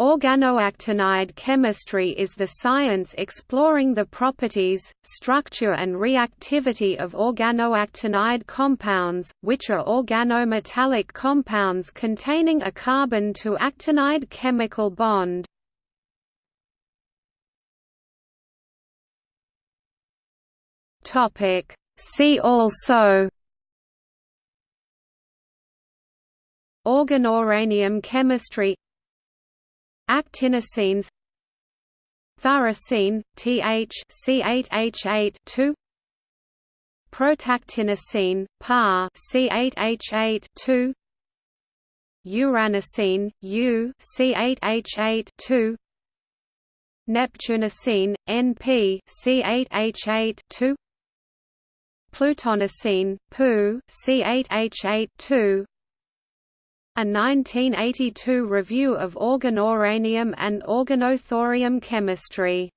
Organoactinide chemistry is the science exploring the properties, structure and reactivity of organoactinide compounds, which are organometallic compounds containing a carbon to actinide chemical bond. See also Organouranium chemistry Actinocenes Thorocene, Th C8H8 2 Protactinocene, Pa C8H8 2 Uranocene, U C8H8 2 Neptunocene, NP C8H8 2 Plutonocene, Pu C8H8 2 a 1982 review of organouranium and organothorium chemistry